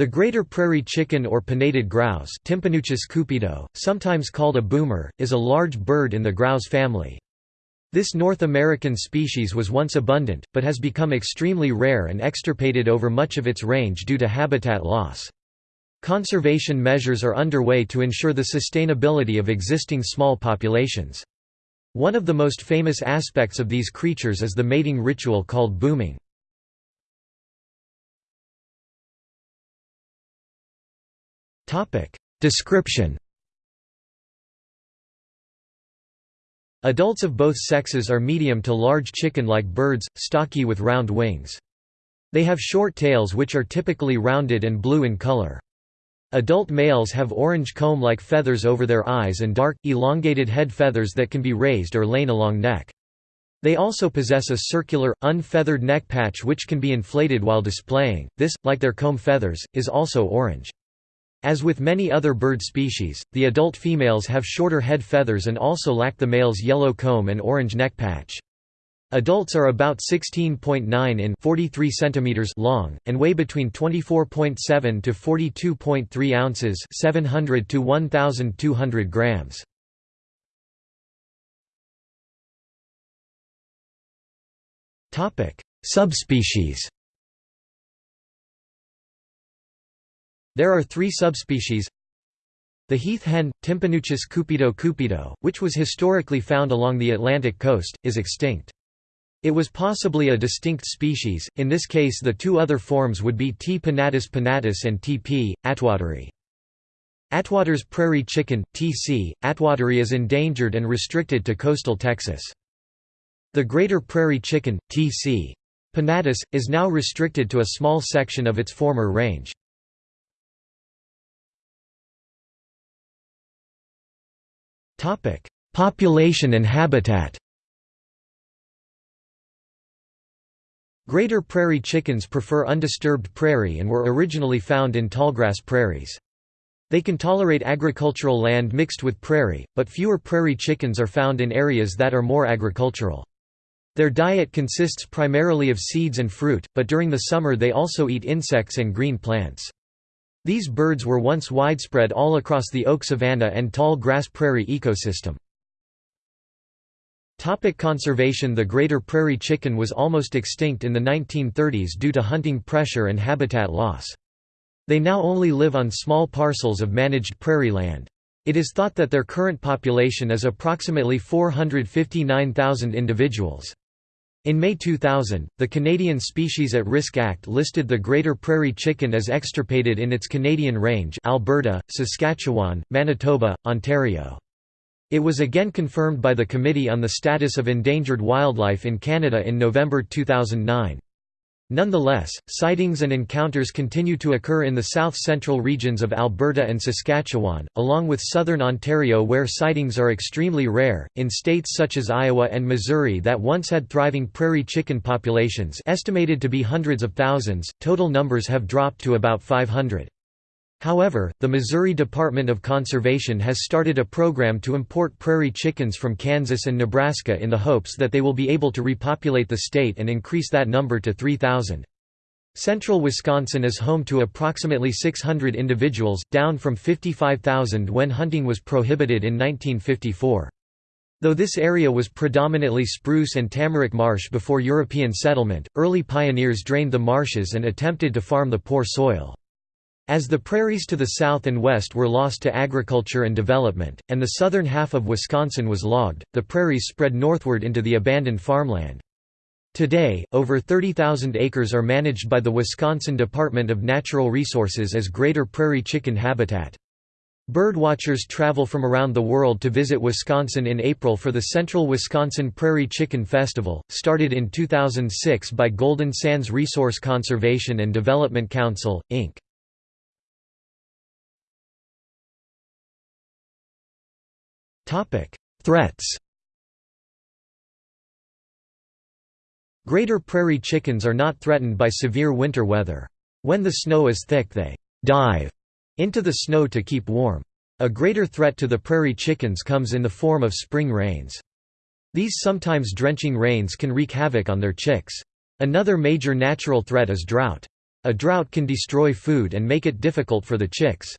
The greater prairie chicken or pinnated grouse cupido, sometimes called a boomer, is a large bird in the grouse family. This North American species was once abundant, but has become extremely rare and extirpated over much of its range due to habitat loss. Conservation measures are underway to ensure the sustainability of existing small populations. One of the most famous aspects of these creatures is the mating ritual called booming. Description Adults of both sexes are medium to large chicken-like birds, stocky with round wings. They have short tails which are typically rounded and blue in color. Adult males have orange comb-like feathers over their eyes and dark, elongated head feathers that can be raised or lain along neck. They also possess a circular, unfeathered neck patch which can be inflated while displaying. This, like their comb feathers, is also orange. As with many other bird species, the adult females have shorter head feathers and also lack the male's yellow comb and orange neck patch. Adults are about 16.9 in 43 centimeters long and weigh between 24.7 to 42.3 ounces, 700 to 1200 grams. Topic: Subspecies There are three subspecies The heath hen, Tympanuchus cupido cupido, which was historically found along the Atlantic coast, is extinct. It was possibly a distinct species, in this case the two other forms would be T. pinnatus pinnatus and T. p. attwateri. Attwater's prairie chicken, T.C., attwateri is endangered and restricted to coastal Texas. The greater prairie chicken, T.C. pinnatus, is now restricted to a small section of its former range. Topic: Population and habitat. Greater prairie chickens prefer undisturbed prairie and were originally found in tallgrass prairies. They can tolerate agricultural land mixed with prairie, but fewer prairie chickens are found in areas that are more agricultural. Their diet consists primarily of seeds and fruit, but during the summer they also eat insects and green plants. These birds were once widespread all across the oak savanna and tall grass prairie ecosystem. Topic conservation The greater prairie chicken was almost extinct in the 1930s due to hunting pressure and habitat loss. They now only live on small parcels of managed prairie land. It is thought that their current population is approximately 459,000 individuals. In May 2000, the Canadian Species at Risk Act listed the greater prairie chicken as extirpated in its Canadian range Alberta, Saskatchewan, Manitoba, Ontario. It was again confirmed by the Committee on the Status of Endangered Wildlife in Canada in November 2009. Nonetheless, sightings and encounters continue to occur in the south-central regions of Alberta and Saskatchewan, along with southern Ontario where sightings are extremely rare. In states such as Iowa and Missouri that once had thriving prairie chicken populations estimated to be hundreds of thousands, total numbers have dropped to about 500. However, the Missouri Department of Conservation has started a program to import prairie chickens from Kansas and Nebraska in the hopes that they will be able to repopulate the state and increase that number to 3,000. Central Wisconsin is home to approximately 600 individuals, down from 55,000 when hunting was prohibited in 1954. Though this area was predominantly spruce and tamarack marsh before European settlement, early pioneers drained the marshes and attempted to farm the poor soil. As the prairies to the south and west were lost to agriculture and development, and the southern half of Wisconsin was logged, the prairies spread northward into the abandoned farmland. Today, over 30,000 acres are managed by the Wisconsin Department of Natural Resources as greater prairie chicken habitat. Birdwatchers travel from around the world to visit Wisconsin in April for the Central Wisconsin Prairie Chicken Festival, started in 2006 by Golden Sands Resource Conservation and Development Council, Inc. Threats Greater prairie chickens are not threatened by severe winter weather. When the snow is thick they «dive» into the snow to keep warm. A greater threat to the prairie chickens comes in the form of spring rains. These sometimes drenching rains can wreak havoc on their chicks. Another major natural threat is drought. A drought can destroy food and make it difficult for the chicks.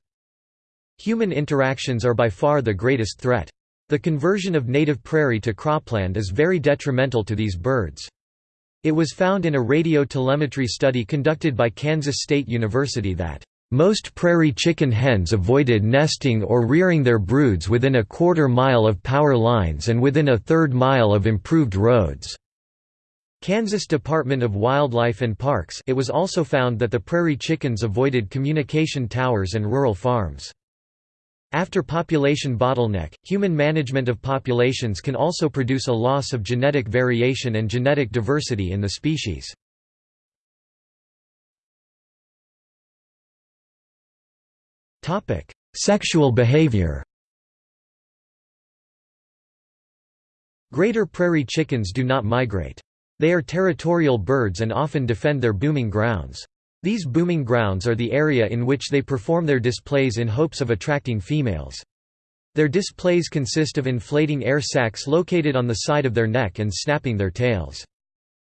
Human interactions are by far the greatest threat. The conversion of native prairie to cropland is very detrimental to these birds. It was found in a radio telemetry study conducted by Kansas State University that most prairie chicken hens avoided nesting or rearing their broods within a quarter mile of power lines and within a third mile of improved roads. Kansas Department of Wildlife and Parks it was also found that the prairie chickens avoided communication towers and rural farms. After population bottleneck, human management of populations can also produce a loss of genetic variation and genetic diversity in the species. Sexual behavior Greater prairie chickens do not migrate. They are territorial birds and often defend their booming grounds. These booming grounds are the area in which they perform their displays in hopes of attracting females. Their displays consist of inflating air sacs located on the side of their neck and snapping their tails.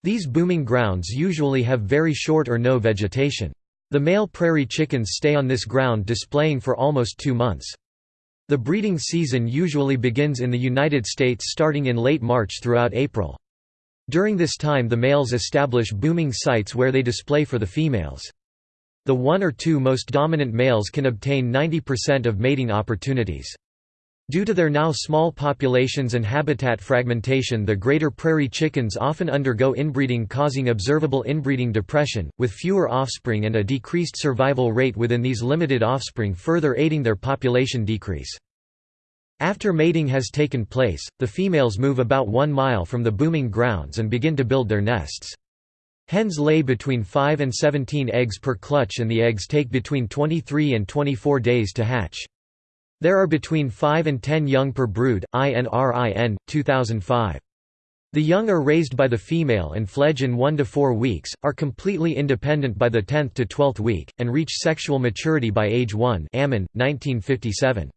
These booming grounds usually have very short or no vegetation. The male prairie chickens stay on this ground displaying for almost two months. The breeding season usually begins in the United States starting in late March throughout April. During this time the males establish booming sites where they display for the females. The one or two most dominant males can obtain 90% of mating opportunities. Due to their now small populations and habitat fragmentation the greater prairie chickens often undergo inbreeding causing observable inbreeding depression, with fewer offspring and a decreased survival rate within these limited offspring further aiding their population decrease. After mating has taken place, the females move about one mile from the booming grounds and begin to build their nests. Hens lay between 5 and 17 eggs per clutch and the eggs take between 23 and 24 days to hatch. There are between 5 and 10 young per brood, INRIN, 2005. The young are raised by the female and fledge in 1 to 4 weeks, are completely independent by the 10th to 12th week, and reach sexual maturity by age 1 Ammon, 1957.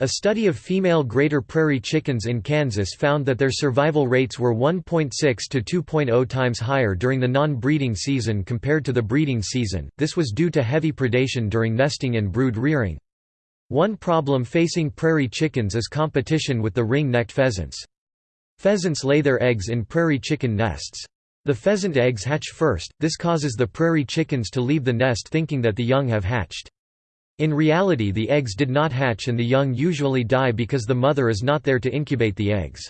A study of female greater prairie chickens in Kansas found that their survival rates were 1.6 to 2.0 times higher during the non-breeding season compared to the breeding season. This was due to heavy predation during nesting and brood rearing. One problem facing prairie chickens is competition with the ring-necked pheasants. Pheasants lay their eggs in prairie chicken nests. The pheasant eggs hatch first, this causes the prairie chickens to leave the nest thinking that the young have hatched. In reality the eggs did not hatch and the young usually die because the mother is not there to incubate the eggs.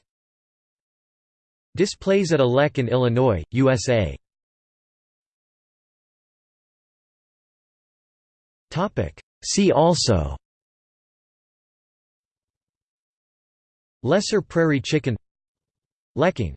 Displays at a lek in Illinois, USA See also Lesser prairie chicken Lekking